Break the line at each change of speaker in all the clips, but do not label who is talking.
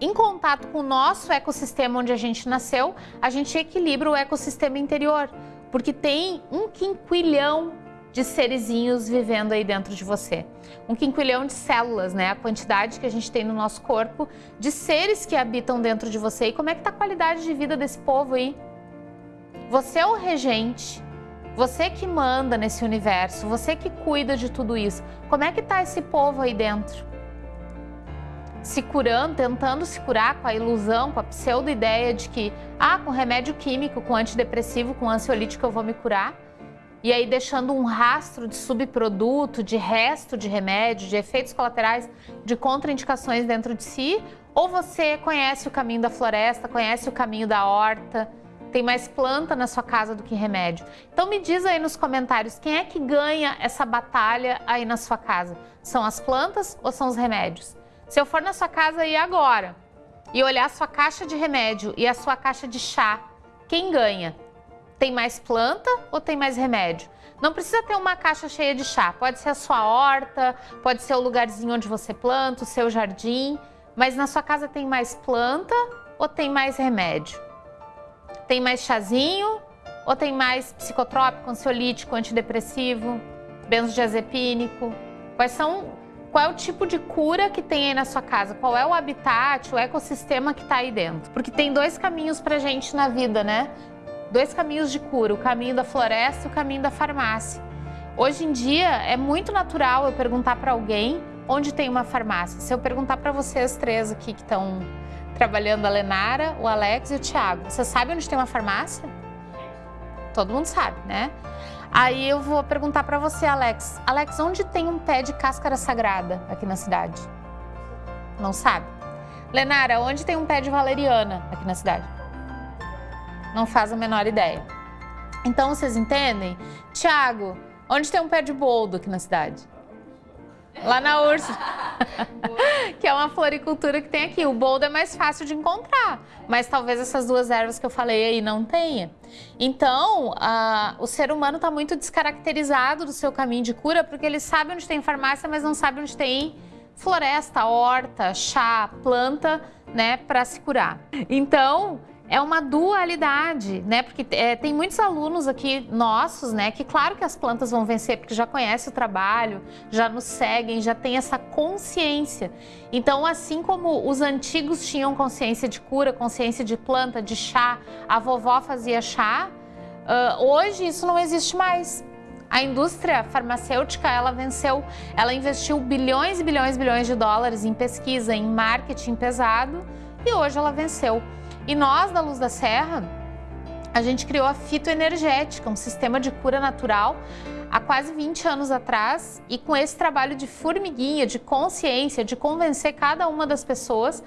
em contato com o nosso ecossistema onde a gente nasceu, a gente equilibra o ecossistema interior, porque tem um quinquilhão de serizinhos vivendo aí dentro de você. Um quinquilhão de células, né? A quantidade que a gente tem no nosso corpo de seres que habitam dentro de você. E como é que tá a qualidade de vida desse povo aí? Você é o regente, você que manda nesse universo, você que cuida de tudo isso. Como é que tá esse povo aí dentro? Se curando, tentando se curar com a ilusão, com a pseudo-ideia de que, ah, com remédio químico, com antidepressivo, com ansiolítico eu vou me curar e aí deixando um rastro de subproduto, de resto de remédio, de efeitos colaterais, de contraindicações dentro de si, ou você conhece o caminho da floresta, conhece o caminho da horta, tem mais planta na sua casa do que remédio. Então me diz aí nos comentários, quem é que ganha essa batalha aí na sua casa? São as plantas ou são os remédios? Se eu for na sua casa aí agora e olhar a sua caixa de remédio e a sua caixa de chá, quem ganha? Tem mais planta ou tem mais remédio? Não precisa ter uma caixa cheia de chá. Pode ser a sua horta, pode ser o lugarzinho onde você planta, o seu jardim. Mas na sua casa tem mais planta ou tem mais remédio? Tem mais chazinho ou tem mais psicotrópico, ansiolítico, antidepressivo, benzodiazepínico? Quais são, qual é o tipo de cura que tem aí na sua casa? Qual é o habitat, o ecossistema que está aí dentro? Porque tem dois caminhos para gente na vida, né? dois caminhos de cura, o caminho da floresta e o caminho da farmácia. Hoje em dia é muito natural eu perguntar para alguém onde tem uma farmácia. Se eu perguntar para vocês três aqui que estão trabalhando, a Lenara, o Alex e o Thiago, você sabe onde tem uma farmácia? Todo mundo sabe, né? Aí eu vou perguntar para você, Alex. Alex, onde tem um pé de cáscara sagrada aqui na cidade? Não sabe? Lenara, onde tem um pé de valeriana aqui na cidade? Não faz a menor ideia. Então, vocês entendem? Tiago, onde tem um pé de boldo aqui na cidade? Lá na Ursa, que é uma floricultura que tem aqui. O boldo é mais fácil de encontrar, mas talvez essas duas ervas que eu falei aí não tenha. Então, o ser humano está muito descaracterizado do seu caminho de cura, porque ele sabe onde tem farmácia, mas não sabe onde tem floresta, horta, chá, planta, né, para se curar. Então, é uma dualidade, né? Porque é, tem muitos alunos aqui nossos, né? Que claro que as plantas vão vencer, porque já conhecem o trabalho, já nos seguem, já tem essa consciência. Então, assim como os antigos tinham consciência de cura, consciência de planta, de chá, a vovó fazia chá, uh, hoje isso não existe mais. A indústria farmacêutica, ela venceu, ela investiu bilhões e bilhões e bilhões de dólares em pesquisa, em marketing pesado, e hoje ela venceu. E nós, da Luz da Serra, a gente criou a fitoenergética, um sistema de cura natural há quase 20 anos atrás e com esse trabalho de formiguinha, de consciência, de convencer cada uma das pessoas,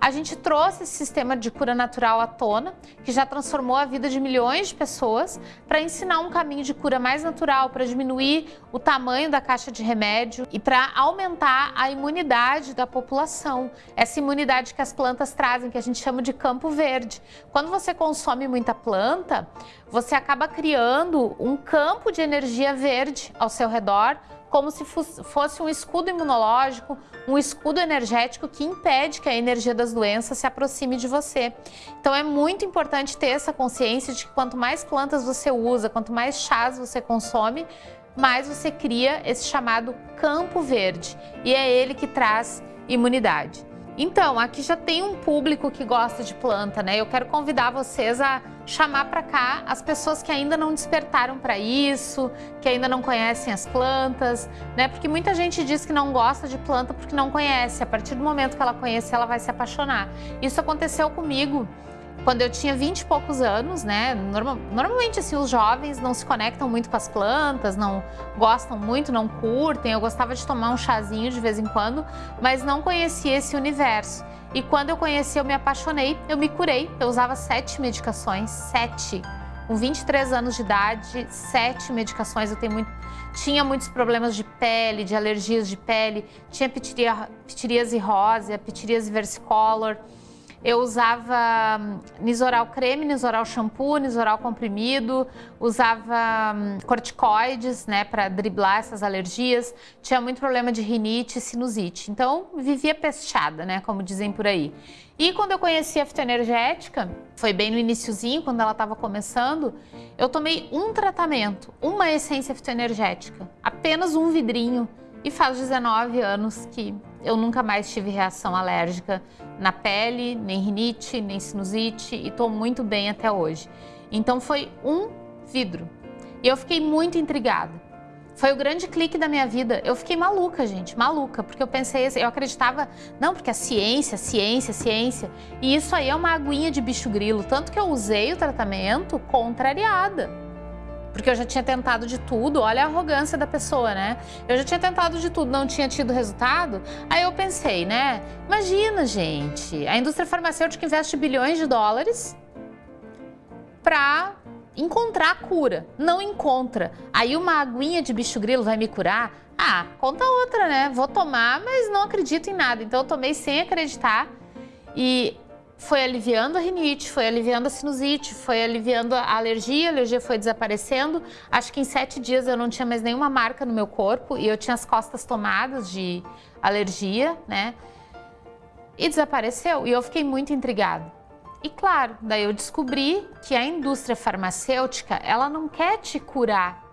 a gente trouxe esse sistema de cura natural à tona, que já transformou a vida de milhões de pessoas, para ensinar um caminho de cura mais natural, para diminuir o tamanho da caixa de remédio e para aumentar a imunidade da população. Essa imunidade que as plantas trazem, que a gente chama de campo verde. Quando você consome muita planta, você acaba criando um campo de energia verde ao seu redor, como se fosse um escudo imunológico, um escudo energético que impede que a energia das doenças se aproxime de você. Então é muito importante ter essa consciência de que quanto mais plantas você usa, quanto mais chás você consome, mais você cria esse chamado campo verde e é ele que traz imunidade. Então, aqui já tem um público que gosta de planta, né? Eu quero convidar vocês a chamar para cá as pessoas que ainda não despertaram para isso, que ainda não conhecem as plantas, né? Porque muita gente diz que não gosta de planta porque não conhece. A partir do momento que ela conhecer, ela vai se apaixonar. Isso aconteceu comigo quando eu tinha 20 e poucos anos, né? Normal, normalmente, assim, os jovens não se conectam muito com as plantas, não gostam muito, não curtem. Eu gostava de tomar um chazinho de vez em quando, mas não conhecia esse universo. E quando eu conheci, eu me apaixonei, eu me curei. Eu usava sete medicações, sete. Com 23 anos de idade, sete medicações. Eu tenho muito, tinha muitos problemas de pele, de alergias de pele. Tinha pitiria, pitiríase rosa, pitiríase versicolor eu usava hum, Nisoral creme, Nisoral shampoo, Nisoral comprimido, usava hum, corticoides, né, para driblar essas alergias. Tinha muito problema de rinite e sinusite. Então, vivia pesteada, né, como dizem por aí. E quando eu conheci a fitoenergética, foi bem no iníciozinho, quando ela estava começando, eu tomei um tratamento, uma essência fitoenergética, apenas um vidrinho. E faz 19 anos que eu nunca mais tive reação alérgica na pele, nem rinite, nem sinusite e estou muito bem até hoje. Então foi um vidro. E eu fiquei muito intrigada. Foi o grande clique da minha vida. Eu fiquei maluca, gente, maluca, porque eu pensei, eu acreditava, não, porque a ciência, ciência, ciência. E isso aí é uma aguinha de bicho grilo. Tanto que eu usei o tratamento contrariada porque eu já tinha tentado de tudo, olha a arrogância da pessoa, né? Eu já tinha tentado de tudo, não tinha tido resultado. Aí eu pensei, né? Imagina, gente, a indústria farmacêutica investe bilhões de dólares para encontrar a cura. Não encontra. Aí uma aguinha de bicho grilo vai me curar? Ah, conta outra, né? Vou tomar, mas não acredito em nada. Então eu tomei sem acreditar. E foi aliviando a rinite, foi aliviando a sinusite, foi aliviando a alergia, a alergia foi desaparecendo. Acho que em sete dias eu não tinha mais nenhuma marca no meu corpo e eu tinha as costas tomadas de alergia, né? E desapareceu e eu fiquei muito intrigada. E claro, daí eu descobri que a indústria farmacêutica, ela não quer te curar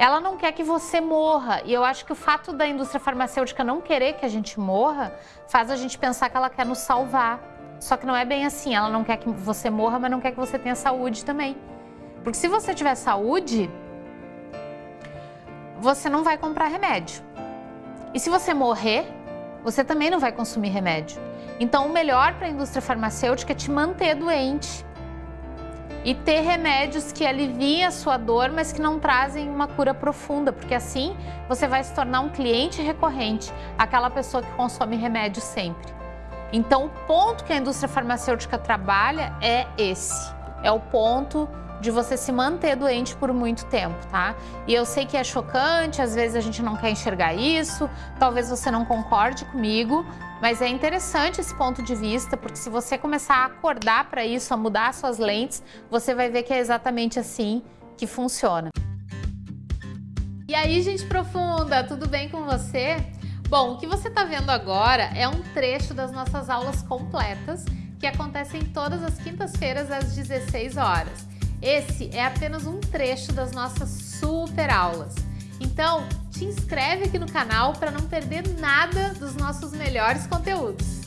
ela não quer que você morra. E eu acho que o fato da indústria farmacêutica não querer que a gente morra faz a gente pensar que ela quer nos salvar. Só que não é bem assim. Ela não quer que você morra, mas não quer que você tenha saúde também. Porque se você tiver saúde, você não vai comprar remédio. E se você morrer, você também não vai consumir remédio. Então, o melhor para a indústria farmacêutica é te manter doente e ter remédios que aliviem a sua dor, mas que não trazem uma cura profunda, porque assim você vai se tornar um cliente recorrente, aquela pessoa que consome remédio sempre. Então, o ponto que a indústria farmacêutica trabalha é esse, é o ponto de você se manter doente por muito tempo, tá? E eu sei que é chocante, às vezes a gente não quer enxergar isso, talvez você não concorde comigo, mas é interessante esse ponto de vista, porque se você começar a acordar para isso, a mudar suas lentes, você vai ver que é exatamente assim que funciona. E aí, gente profunda, tudo bem com você? Bom, o que você está vendo agora é um trecho das nossas aulas completas que acontecem todas as quintas-feiras às 16 horas. Esse é apenas um trecho das nossas super aulas. Então, te inscreve aqui no canal para não perder nada dos nossos melhores conteúdos.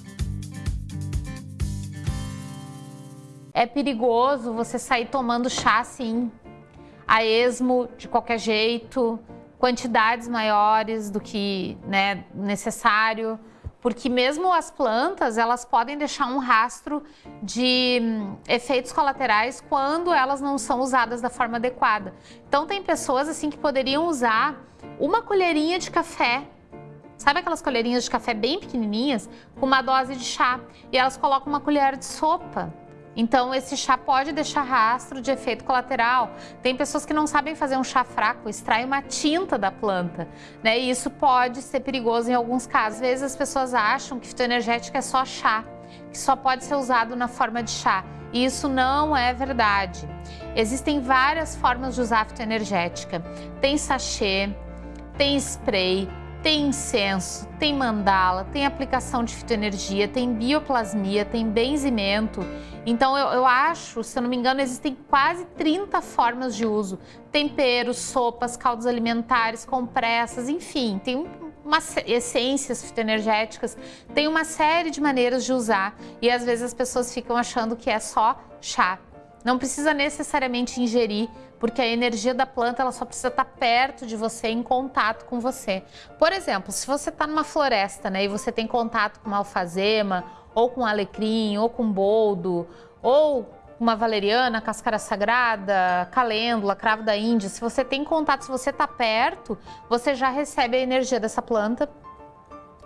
É perigoso você sair tomando chá assim, a esmo, de qualquer jeito, quantidades maiores do que né, necessário porque mesmo as plantas, elas podem deixar um rastro de hum, efeitos colaterais quando elas não são usadas da forma adequada. Então tem pessoas assim que poderiam usar uma colherinha de café Sabe aquelas colherinhas de café bem pequenininhas com uma dose de chá e elas colocam uma colher de sopa então, esse chá pode deixar rastro de efeito colateral. Tem pessoas que não sabem fazer um chá fraco, extrai uma tinta da planta, né? E isso pode ser perigoso em alguns casos. Às vezes as pessoas acham que fitoenergética é só chá, que só pode ser usado na forma de chá. E isso não é verdade. Existem várias formas de usar fitoenergética. Tem sachê, tem spray, tem incenso, tem mandala, tem aplicação de fitoenergia, tem bioplasmia, tem benzimento. Então eu, eu, acho, se eu não me engano, existem quase 30 formas de uso. Temperos, sopas, caldos alimentares, compressas, enfim, tem uma, essências fitoenergéticas, tem uma série de maneiras de usar e às vezes as pessoas ficam achando que é só chá. Não precisa necessariamente ingerir, porque a energia da planta ela só precisa estar perto de você, em contato com você. Por exemplo, se você está numa floresta né, e você tem contato com uma alfazema, ou com alecrim, ou com boldo, ou uma valeriana, cascara sagrada, calêndula, cravo da Índia, se você tem contato, se você está perto, você já recebe a energia dessa planta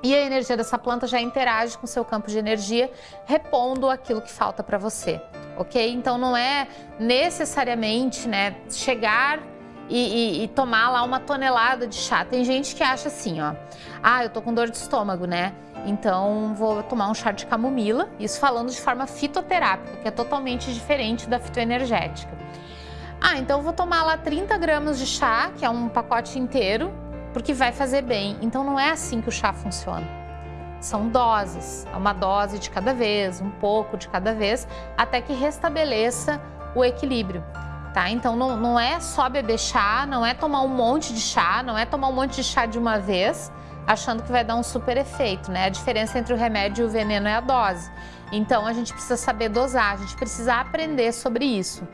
e a energia dessa planta já interage com o seu campo de energia, repondo aquilo que falta para você, ok? Então não é necessariamente né, chegar e, e, e, tomar lá uma tonelada de chá. Tem gente que acha assim, ó, ah, eu tô com dor de estômago, né? Então vou tomar um chá de camomila, isso falando de forma fitoterápica, que é totalmente diferente da fitoenergética. Ah, então vou tomar lá 30 gramas de chá, que é um pacote inteiro, porque vai fazer bem. Então não é assim que o chá funciona. São doses, é uma dose de cada vez, um pouco de cada vez, até que restabeleça o equilíbrio tá? Então não, não é só beber chá, não é tomar um monte de chá, não é tomar um monte de chá de uma vez, achando que vai dar um super efeito, né? A diferença entre o remédio e o veneno é a dose. Então a gente precisa saber dosar, a gente precisa aprender sobre isso.